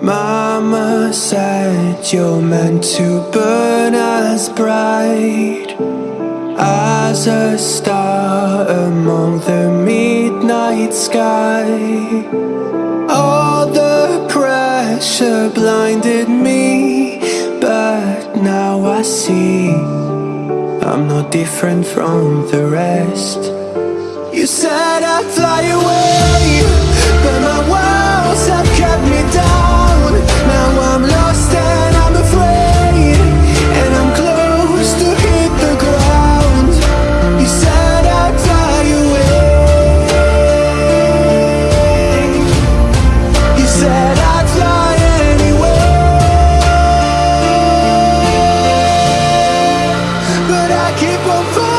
Mama said you're meant to burn as bright as a star among the midnight sky. All the pressure blinded me, but now I see I'm not different from the rest. But I keep on falling.